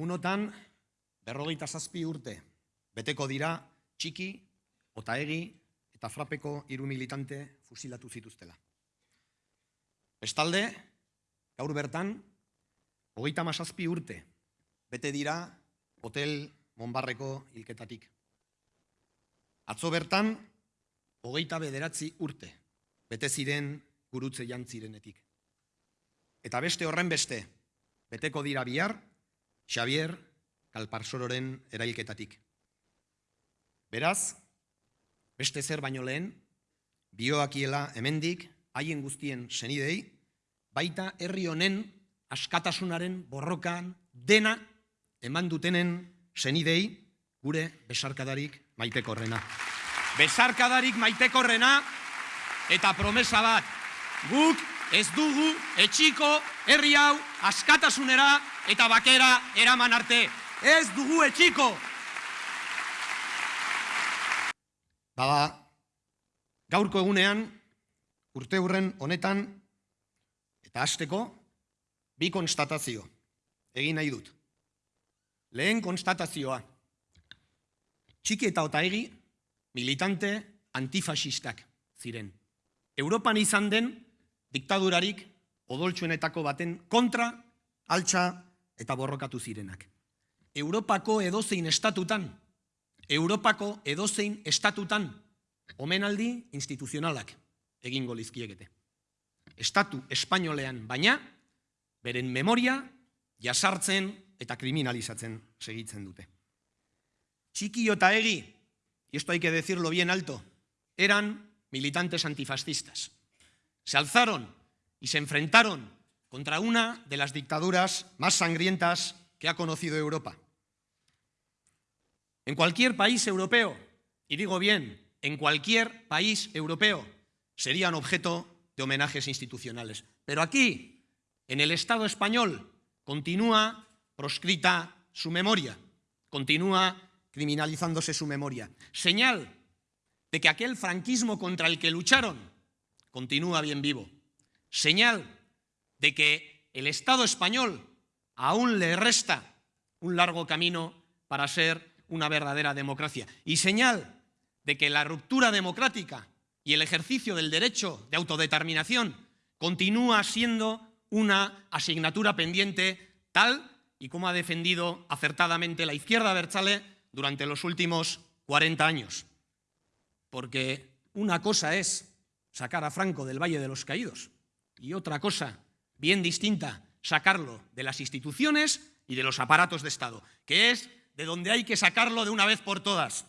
Egunotan, berrogeita zazpi urte, beteko dira txiki, otaegi eta frapeko hiru militante fusilatu zituztela. Bestalde, gaur bertan, hogeita mazazpi urte, bete dira hotel Monbarreko hilketatik. Atzo bertan, hogeita bederatzi urte, bete ziren gurutze jantzirenetik. Eta beste horren beste, beteko dira bihar, Xavier Kalparsororen erailketatik. Beraz, beste zer baino lehen, bioakiela hemendik haien guztien senidei, baita herri honen askatasunaren borrokan dena eman dutenen senidei gure besarkadarik maitekorrena. Besarkadarik maitekorrena eta promesa bat, guk ez dugu etxiko herri hau askatasunera eta bakera eraman arte. Ez dugu etxiko! Bada, gaurko egunean, urte hurren honetan, eta hasteko, bi konstatazio egin nahi dut. Lehen konstatazioa, txiki eta otaegi militante antifasistak ziren. Europan izan den diktadurarik odoltsuenetako baten kontra, altxa eta borrokatu zirenak. Europako edozein estatutan, Europako edozein estatutan, omenaldi instituzionalak egingo lizkiegete. Estatu espainolean baina, beren memoria jasartzen eta kriminalizatzen segitzen dute. Txiki eta egi, y esto hay que decirlo bien alto, eran militantes antifascistas. Se alzaron y se enfrentaron contra una de las dictaduras más sangrientas que ha conocido Europa. En cualquier país europeo, y digo bien, en cualquier país europeo, serían objeto de homenajes institucionales. Pero aquí, en el Estado español, continúa proscrita su memoria, continúa criminalizándose su memoria. Señal de que aquel franquismo contra el que lucharon continúa bien vivo. Señal de que el Estado español aún le resta un largo camino para ser una verdadera democracia. Y señal de que la ruptura democrática y el ejercicio del derecho de autodeterminación continúa siendo una asignatura pendiente tal y como ha defendido acertadamente la izquierda Berchale durante los últimos 40 años. Porque una cosa es sacar a Franco del Valle de los Caídos y otra cosa, bien distinta, sacarlo de las instituciones y de los aparatos de Estado, que es de donde hay que sacarlo de una vez por todas.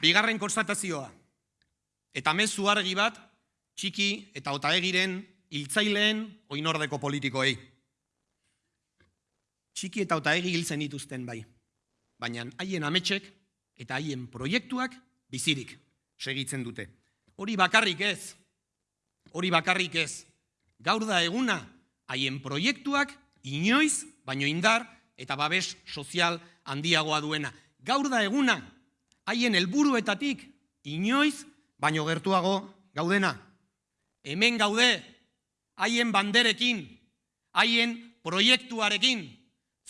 Bigarren konstatazioa, eta mezu argi bat, txiki eta otaegiren hiltzaileen oinordeko politikoei. Txiki eta otaegi hiltzen dituzten bai, baina haien ametxek eta haien proiektuak bizirik segitzen dute. Hori bakarrik ez, hori bakarrik ez, gaur da eguna haien proiektuak inoiz, baino indar eta babes sozial handiagoa duena. Gaur da eguna haien helburuetatik inoiz baino gertuago gaudena. Hemen gaude haien banderekin, haien proiektuarekin,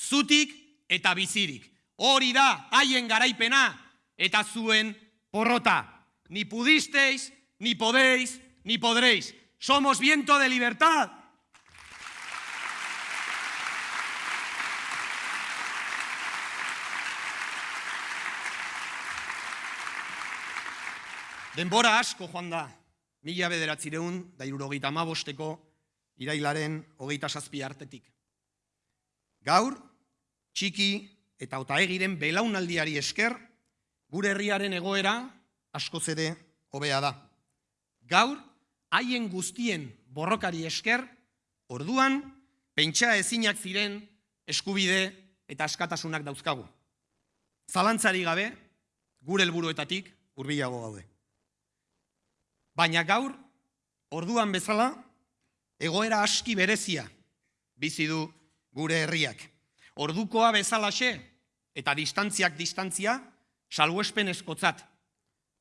zutik eta bizirik. Hori da haien garaipena eta zuen porrota. Ni pudisteis, ni podéis, ni podréis. Somos viento de libertad. Denbora asko joan da, mila bederatzireun, da irurogeita amabosteko, irailaren hogeita zazpi artetik. Gaur, txiki eta otaegiren belaunaldiari esker, gure herriaren egoera asko zede hobea da. Gaur, haien guztien borrokari esker, orduan, pentsa ezinak ziren eskubide eta askatasunak dauzkagu. Zalantzari gabe, gure helburuetatik hurbilago gaude. Baina gaur, orduan bezala, egoera aski berezia bizi du gure herriak. Ordukoa bezalaxe eta distantziak distantzia salbuespen eskotzat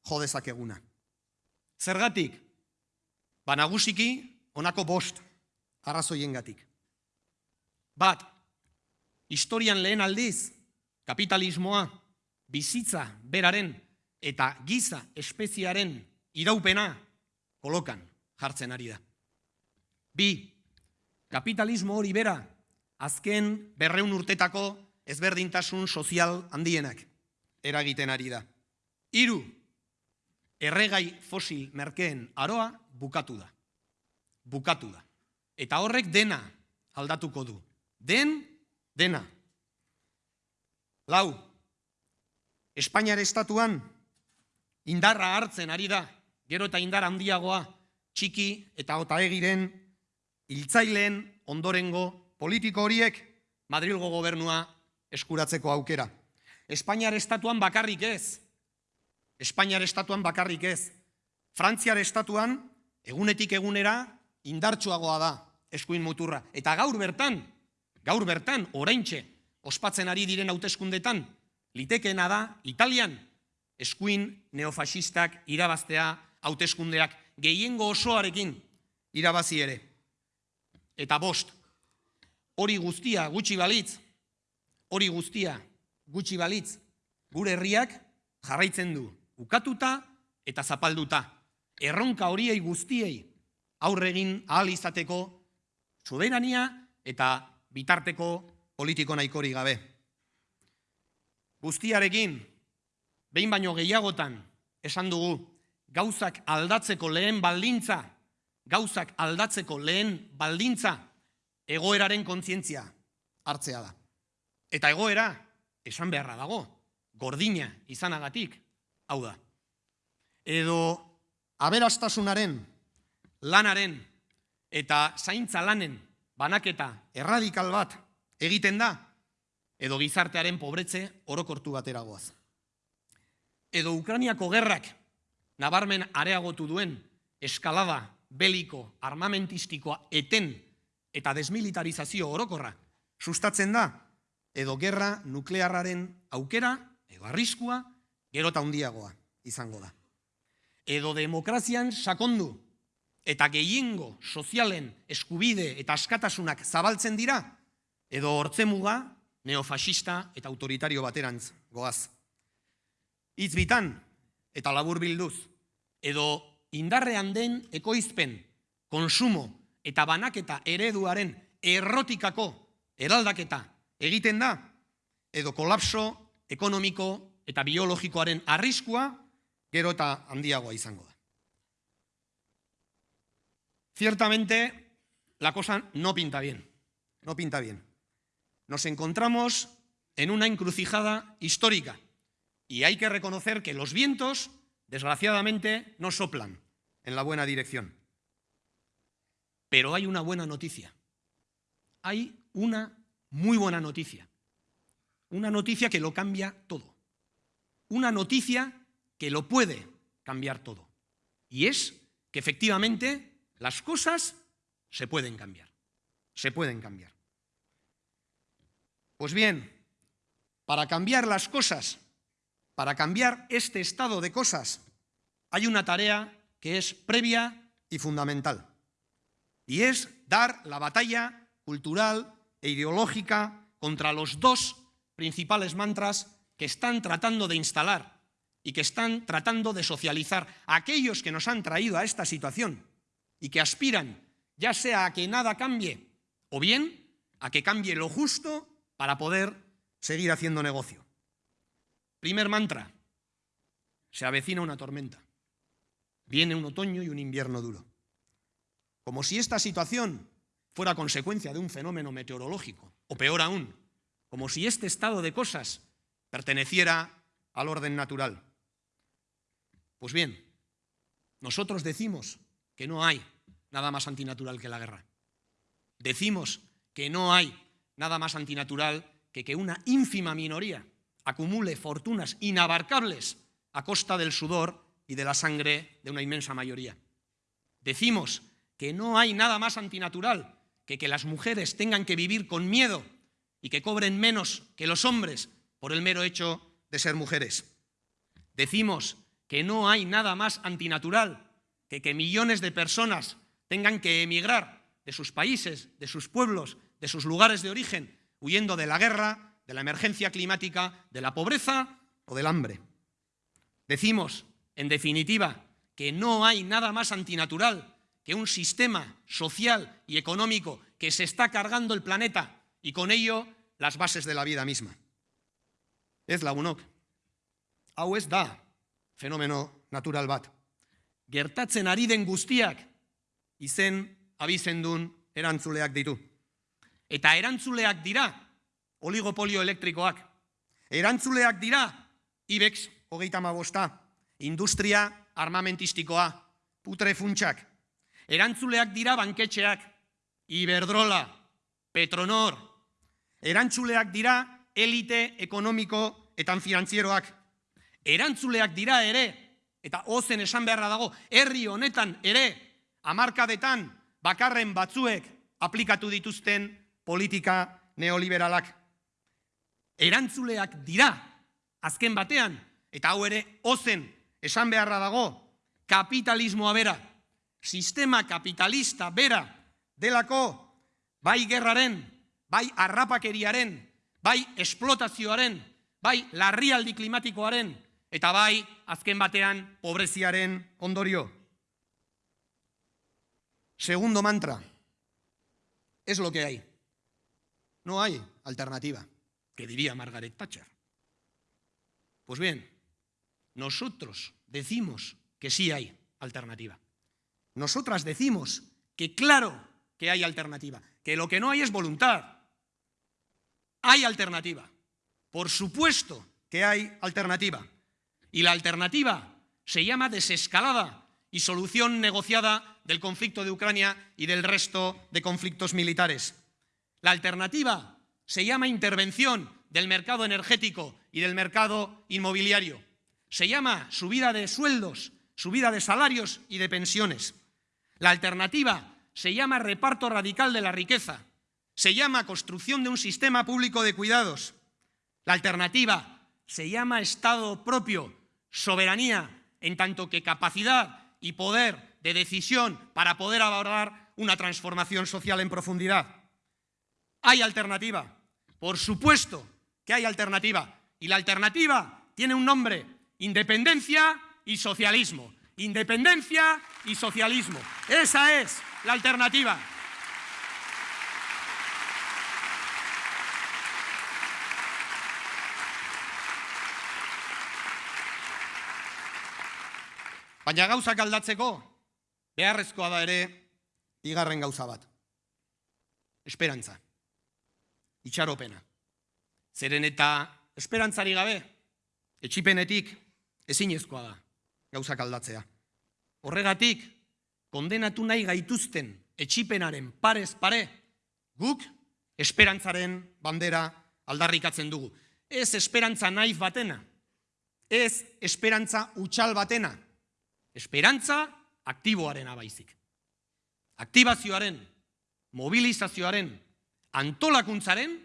jodezak eguna. Zergatik? Ba nagusiki honako bost arrazoiengatik. Bat, historian lehen aldiz, kapitalismoa, bizitza beraren eta giza espeziaren iraupena kolokan jartzen ari da. Bi, kapitalismo hori bera, azken berreun urtetako ezberdintasun sozial handienak eragiten ari da. Hiru, erregai fosil merkeen aroa bukatu da. Bukatu da. Eta horrek dena aldatuko du. Den, dena. Lau, Espainiar estatuan indarra hartzen ari da, gero eta indar handiagoa, txiki eta otaegiren, hiltzaileen ondorengo politiko horiek Madrilgo gobernua eskuratzeko aukera. Espainiar estatuan bakarrik ez. Espainiar estatuan bakarrik ez. Frantziar estatuan egunetik egunera indartsuagoa da eskuin muturra. Eta gaur bertan, gaur bertan, oraintxe, ospatzen ari diren hauteskundetan, litekeena da, Italian, eskuin neofasistak irabaztea hauteskundeak gehiengo osoarekin irabazi ere. Eta bost, hori guztia gutxi balitz, hori guztia gutxi balitz, gure herriak jarraitzen du, ukatuta eta zapalduta. Erronka horiei guztiei aurregin ahal izateko soberania eta bitarteko politiko nahikori gabe. Guztiarekin, behin baino gehiagotan, esan dugu, gauzak aldatzeko lehen baldintza, gauzak aldatzeko lehen baldintza, egoeraren kontzientzia hartzea da. Eta egoera, esan beharra dago, gordina izanagatik, hau da. Edo aberastasunaren, lanaren eta zaintza lanen banaketa erradikal bat egiten da, edo gizartearen pobretze orokortu bateragoaz. Edo Ukraniako gerrak nabarmen areagotu duen eskalada beliko armamentistikoa eten eta desmilitarizazio orokorra sustatzen da, edo gerra nuklearraren aukera, edo arriskua, gero eta handiagoa izango da. Edo demokrazian sakondu eta gehiengo sozialen eskubide eta askatasunak zabaltzen dira, edo hortzemuga neofasista eta autoritario baterantz goaz. Itz bitan eta labur bilduz, edo indarrean den ekoizpen, konsumo eta banaketa ereduaren errotikako eraldaketa egiten da, edo kolapso ekonomiko eta biologikoaren arriskua gero eta handiagoa izango da. Ciertamente, la cosa no pinta bien, no pinta bien. Nos encontramos en una encrucijada histórica y hay que reconocer que los vientos, desgraciadamente, no soplan en la buena dirección. Pero hay una buena noticia. Hay una muy buena noticia. Una noticia que lo cambia todo. Una noticia que lo puede cambiar todo. Y es que efectivamente las cosas se pueden cambiar. Se pueden cambiar. Pues bien, para cambiar las cosas, para cambiar este estado de cosas, hay una tarea que es previa y fundamental. Y es dar la batalla cultural e ideológica contra los dos principales mantras que están tratando de instalar y que están tratando de socializar a aquellos que nos han traído a esta situación y que aspiran ya sea a que nada cambie o bien a que cambie lo justo para poder seguir haciendo negocio. Primer mantra, se avecina una tormenta. Viene un otoño y un invierno duro. Como si esta situación fuera consecuencia de un fenómeno meteorológico, o peor aún, como si este estado de cosas perteneciera al orden natural. Pues bien, nosotros decimos que no hay nada más antinatural que la guerra. Decimos que no hay nada más antinatural que que una ínfima minoría acumule fortunas inabarcables a costa del sudor y de la sangre de una inmensa mayoría. Decimos que no hay nada más antinatural que que las mujeres tengan que vivir con miedo y que cobren menos que los hombres por el mero hecho de ser mujeres. Decimos que no hay nada más antinatural que que millones de personas tengan que emigrar de sus países, de sus pueblos, de sus lugares de origen, huyendo de la guerra, de la emergencia climática, de la pobreza o del hambre. Decimos, en definitiva, que no hay nada más antinatural que un sistema social y económico que se está cargando el planeta y con ello las bases de la vida misma. Ez lagunok, hau ez da fenomeno natural bat. Gertatzen ari den guztiak izen abizendun erantzuleak ditu. Eta erantzuleak dira oligopolio elektrikoak. Erantzuleak dira IBEX hogeita mabosta, industria armamentistikoa, putre funtsak. Erantzuleak dira banketxeak, Iberdrola, Petronor. Erantzuleak dira elite ekonomiko eta finanzieroak. Erantzuleak dira ere, eta ozen esan beharra dago, herri honetan ere, amarkadetan bakarren batzuek aplikatu dituzten politika neoliberalak. Erantzuleak dira, azken batean, eta hau ere ozen esan beharra dago, kapitalismoa bera, sistema kapitalista bera delako bai gerraren, bai arrapakeriaren, bai esplotazioaren, bai larrialdi klimatikoaren, eta bai azken batean pobreziaren ondorio. Segundo mantra, es lo que hay. No hay alternativa, que diría Margaret Thatcher. Pues bien, nosotros decimos que sí hay alternativa. Nosotras decimos que claro que hay alternativa, que lo que no hay es voluntad. Hay alternativa. Por supuesto que hay alternativa. Y la alternativa se llama desescalada y solución negociada del conflicto de Ucrania y del resto de conflictos militares. La alternativa se llama intervención del mercado energético y del mercado inmobiliario. Se llama subida de sueldos, subida de salarios y de pensiones. La alternativa se llama reparto radical de la riqueza. Se llama construcción de un sistema público de cuidados. La alternativa se llama Estado propio, soberanía, en tanto que capacidad y poder de decisión para poder abordar una transformación social en profundidad. Hay alternativa, por supuesto que hay alternativa, y la alternativa tiene un nombre, independencia y socialismo. Independencia y socialismo. Esa es la alternativa. Baina gauzak aldatzeko, beharrezkoa da ere, bigarren gauza bat. Esperantza. Itxaropena. Zeren eta esperantzari gabe, etxipenetik ezinezkoa da gauzak aldatzea. Horregatik, kondenatu nahi gaituzten etxipenaren parez pare, guk esperantzaren bandera aldarrikatzen dugu. Ez esperantza naif batena, ez esperantza utxal batena, esperantza aktiboaren abaizik. Aktibazioaren, mobilizazioaren, antolakuntzaren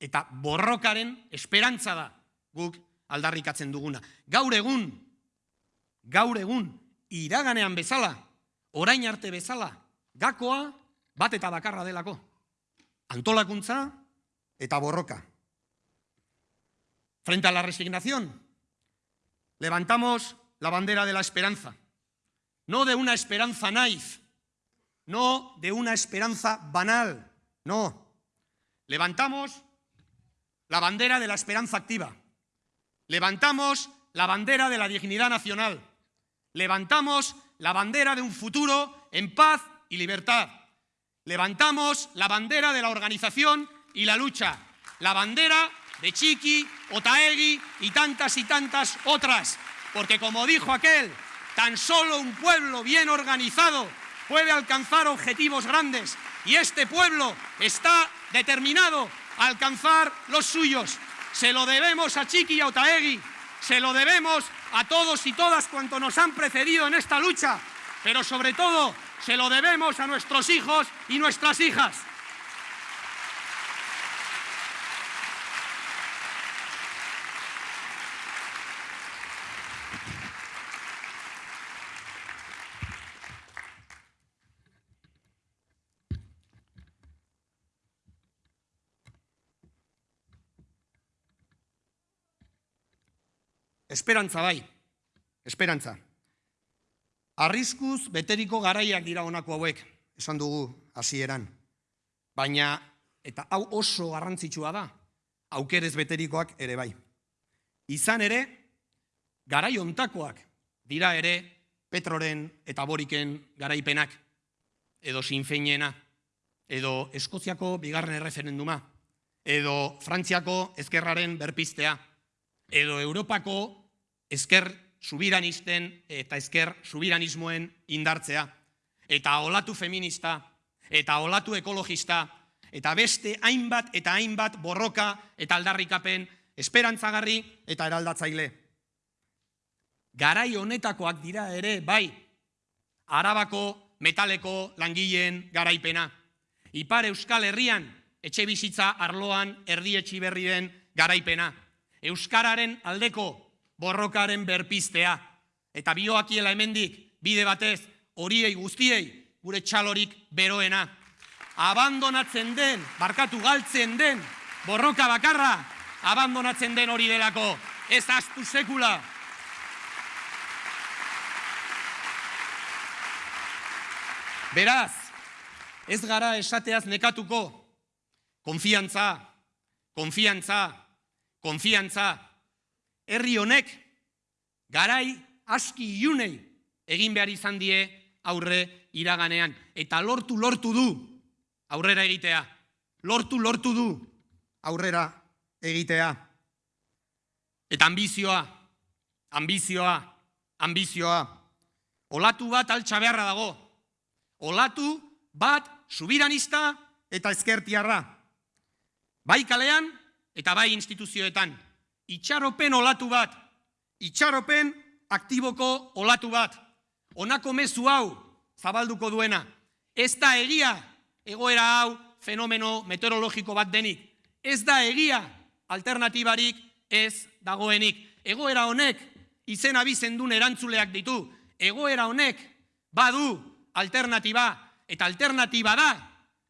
eta borrokaren esperantza da guk aldarrikatzen duguna. Gaur egun, gaur egun, iraganean bezala, orain arte bezala, gakoa bat eta bakarra delako. Antolakuntza eta borroka. Frente a la resignación, levantamos la bandera de la esperanza. no de una esperanza naif, no de una esperanza banal, no. Levantamos la bandera de la esperanza activa, levantamos la bandera de la dignidad nacional, levantamos la bandera de un futuro en paz y libertad, levantamos la bandera de la organización y la lucha, la bandera de Chiqui, Otaegui y tantas y tantas otras, porque como dijo aquel, Tan solo un pueblo bien organizado puede alcanzar objetivos grandes. Y este pueblo está determinado a alcanzar los suyos. Se lo debemos a Chiqui y a Otaegui, se lo debemos a todos y todas cuanto nos han precedido en esta lucha, pero sobre todo se lo debemos a nuestros hijos y nuestras hijas. Esperantza bai, esperantza. Arriskuz beteriko garaiak dira honako hauek, esan dugu hasieran. Baina, eta hau oso garrantzitsua da, aukerez beterikoak ere bai. Izan ere, garai ontakoak dira ere Petroren eta Boriken garaipenak, edo sinfeinena, edo Eskoziako bigarren erreferenduma, edo Frantziako ezkerraren berpiztea, edo Europako ezker subiranisten eta ezker subiranismoen indartzea, eta olatu feminista, eta olatu ekologista, eta beste hainbat eta hainbat borroka eta aldarrikapen esperantzagarri eta eraldatzaile. Garai honetakoak dira ere, bai, arabako metaleko langileen garaipena. Ipar Euskal Herrian, etxe bizitza arloan erdietxi berri den garaipena. Euskararen aldeko borrokaren berpiztea. Eta bioakiela hemendik, bide batez, horiei guztiei, gure txalorik beroena. Abandonatzen den, barkatu galtzen den, borroka bakarra, abandonatzen den hori delako. Ez astu sekula. Beraz, ez gara esateaz nekatuko, konfiantza, konfiantza, konfiantza, herri honek garai aski iunei egin behar izan die aurre iraganean. Eta lortu, lortu du aurrera egitea. Lortu, lortu du aurrera egitea. Eta ambizioa, ambizioa, ambizioa. Olatu bat altxa beharra dago. Olatu bat subiranista eta ezkertiarra. Bai kalean eta bai instituzioetan itxaropen olatu bat, itxaropen aktiboko olatu bat, onako mezu hau zabalduko duena. Ez da egia egoera hau fenomeno meteorologiko bat denik. Ez da egia alternatibarik ez dagoenik. Egoera honek izen abizen duen erantzuleak ditu. Egoera honek badu alternatiba eta alternatiba da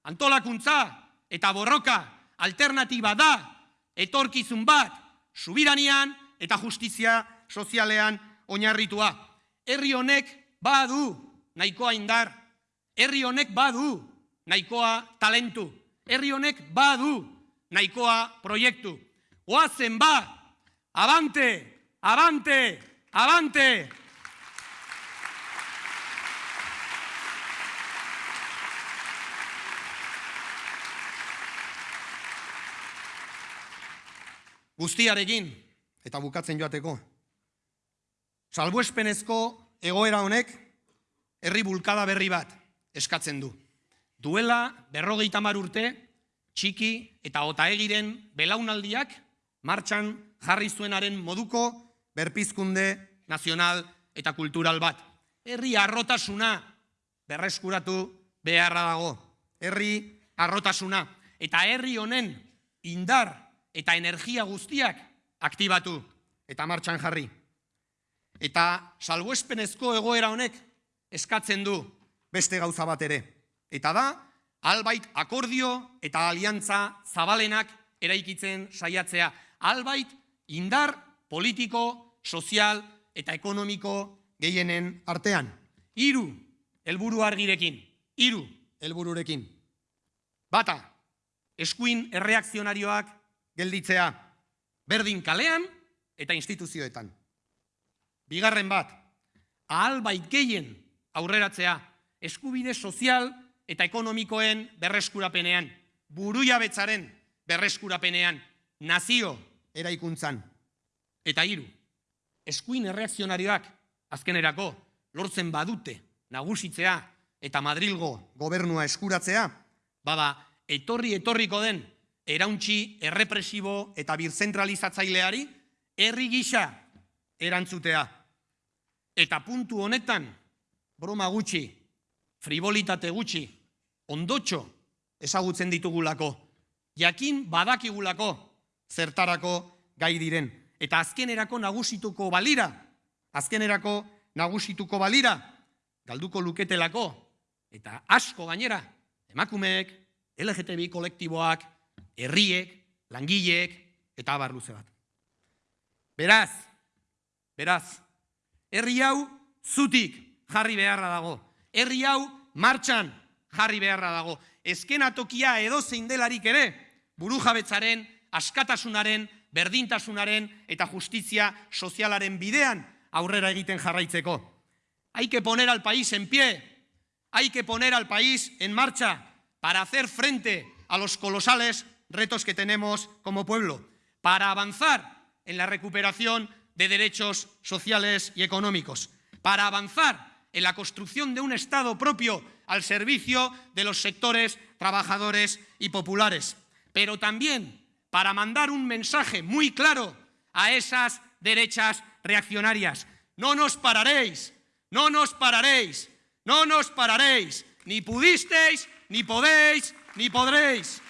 antolakuntza eta borroka alternatiba da etorkizun bat subiranian eta justizia sozialean oinarritua. Herri honek badu nahikoa indar, herri honek badu nahikoa talentu, herri honek badu nahikoa proiektu. Oazen ba, abante, abante, abante! Guztiarekin, eta bukatzen joateko, salbuespenezko egoera honek herri bulkada berri bat eskatzen du. Duela berrogeita mar urte, txiki eta otaegiren belaunaldiak martxan jarri zuenaren moduko berpizkunde nazional eta kultural bat. Herri arrotasuna berreskuratu beharra dago. Herri arrotasuna. Eta herri honen indar eta energia guztiak aktibatu eta martxan jarri. Eta salbuespenezko egoera honek eskatzen du beste gauza bat ere. Eta da, albait akordio eta aliantza zabalenak eraikitzen saiatzea. Albait indar politiko, sozial eta ekonomiko gehienen artean. Hiru helburu argirekin, hiru helbururekin. Bata, eskuin erreakzionarioak gelditzea berdin kalean eta instituzioetan. Bigarren bat, ahal bait gehien aurreratzea eskubide sozial eta ekonomikoen berreskurapenean, buruia betzaren berreskurapenean, nazio eraikuntzan. Eta hiru, eskuin erreakzionarioak azkenerako lortzen badute nagusitzea eta Madrilgo gobernua eskuratzea, bada etorri etorriko den erauntxi errepresibo eta birzentralizatzaileari herri gisa erantzutea. Eta puntu honetan, broma gutxi, fribolitate gutxi, ondotxo ezagutzen ditugulako, jakin badakigulako zertarako gai diren. Eta azkenerako nagusituko balira, azkenerako nagusituko balira, galduko luketelako, eta asko gainera, emakumeek, LGTBI kolektiboak, herriek, langileek eta abar luze bat. Beraz, Beraz, herri hau zutik jarri beharra dago. Herri hau martxan jarri beharra dago. Ezkenatokia edo zein delarik ere, buru jabetzaren, askatasunaren, berdintasunaren eta justizia sozialaren bidean aurrera egiten jarraitzeko. Hay que poner al país en pie, hay que poner al país en marcha para hacer frente a los colosales retos que tenemos como pueblo, para avanzar en la recuperación de derechos sociales y económicos, para avanzar en la construcción de un Estado propio al servicio de los sectores trabajadores y populares, pero también para mandar un mensaje muy claro a esas derechas reaccionarias. No nos pararéis, no nos pararéis, no nos pararéis, ni pudisteis, ni podéis, ni podréis.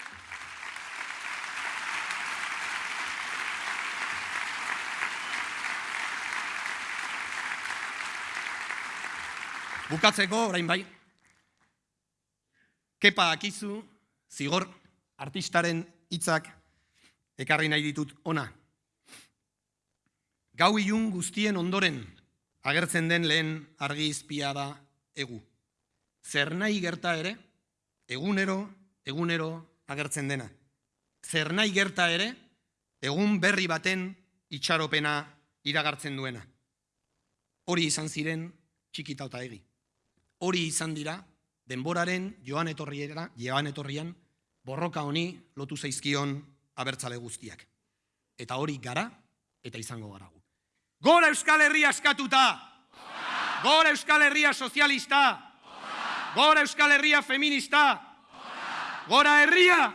Bukatzeko, orain bai, kepa akizu, zigor, artistaren hitzak ekarri nahi ditut ona. Gau ilun guztien ondoren agertzen den lehen argi izpia da egu. Zer nahi gerta ere, egunero, egunero agertzen dena. Zer nahi gerta ere, egun berri baten itxaropena iragartzen duena. Hori izan ziren txikita eta egi. Hori izan dira, denboraren joan, etorriera, joan etorrian, borroka honi lotu zaizkion abertzale guztiak. Eta hori gara, eta izango gara gu. Gora Euskal Herria eskatuta! Gora Euskal Herria sozialista! Gora Euskal Herria feminista! Gora Herria!